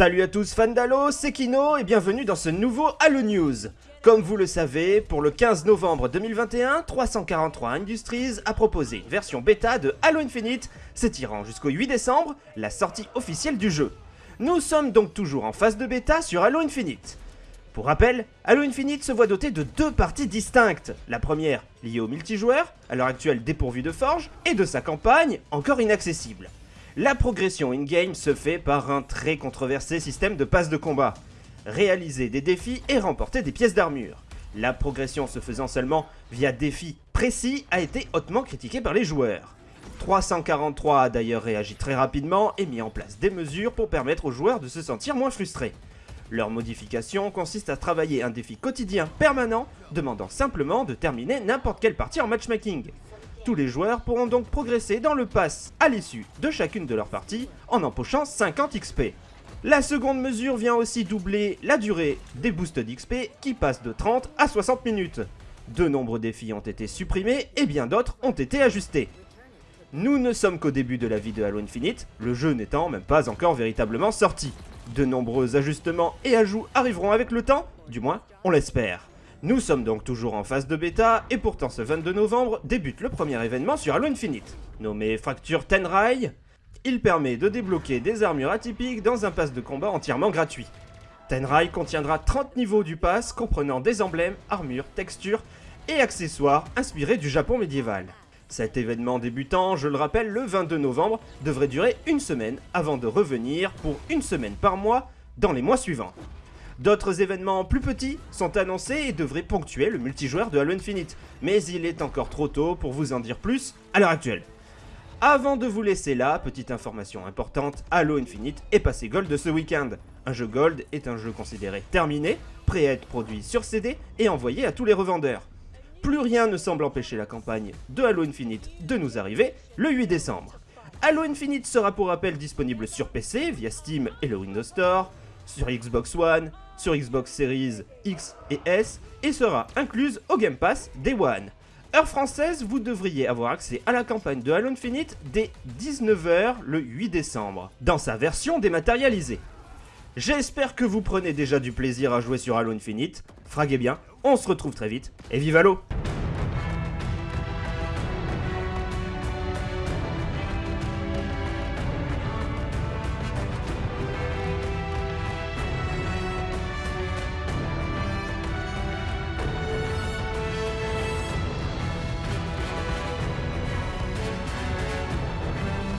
Salut à tous fans d'Halo, c'est Kino et bienvenue dans ce nouveau Halo News. Comme vous le savez, pour le 15 novembre 2021, 343 Industries a proposé une version bêta de Halo Infinite, s'étirant jusqu'au 8 décembre, la sortie officielle du jeu. Nous sommes donc toujours en phase de bêta sur Halo Infinite. Pour rappel, Halo Infinite se voit doté de deux parties distinctes. La première, liée au multijoueur, à l'heure actuelle dépourvu de forge, et de sa campagne, encore inaccessible. La progression in-game se fait par un très controversé système de passe de combat. Réaliser des défis et remporter des pièces d'armure. La progression se faisant seulement via défis précis a été hautement critiquée par les joueurs. 343 a d'ailleurs réagi très rapidement et mis en place des mesures pour permettre aux joueurs de se sentir moins frustrés. Leur modification consiste à travailler un défi quotidien permanent, demandant simplement de terminer n'importe quelle partie en matchmaking. Tous les joueurs pourront donc progresser dans le pass à l'issue de chacune de leurs parties en empochant 50 XP. La seconde mesure vient aussi doubler la durée des boosts d'XP qui passent de 30 à 60 minutes. De nombreux défis ont été supprimés et bien d'autres ont été ajustés. Nous ne sommes qu'au début de la vie de Halo Infinite, le jeu n'étant même pas encore véritablement sorti. De nombreux ajustements et ajouts arriveront avec le temps, du moins on l'espère. Nous sommes donc toujours en phase de bêta, et pourtant ce 22 novembre débute le premier événement sur Halo Infinite. Nommé Fracture Tenrai, il permet de débloquer des armures atypiques dans un pass de combat entièrement gratuit. Tenrai contiendra 30 niveaux du pass comprenant des emblèmes, armures, textures et accessoires inspirés du Japon médiéval. Cet événement débutant, je le rappelle, le 22 novembre, devrait durer une semaine avant de revenir pour une semaine par mois dans les mois suivants. D'autres événements plus petits sont annoncés et devraient ponctuer le multijoueur de Halo Infinite, mais il est encore trop tôt pour vous en dire plus à l'heure actuelle. Avant de vous laisser là, petite information importante, Halo Infinite est passé Gold ce week-end. Un jeu Gold est un jeu considéré terminé, prêt à être produit sur CD et envoyé à tous les revendeurs. Plus rien ne semble empêcher la campagne de Halo Infinite de nous arriver le 8 décembre. Halo Infinite sera pour rappel disponible sur PC via Steam et le Windows Store, sur Xbox One, sur Xbox Series X et S et sera incluse au Game Pass Day One. Heure française, vous devriez avoir accès à la campagne de Halo Infinite dès 19h le 8 décembre, dans sa version dématérialisée. J'espère que vous prenez déjà du plaisir à jouer sur Halo Infinite. Fraguez bien, on se retrouve très vite, et vive Halo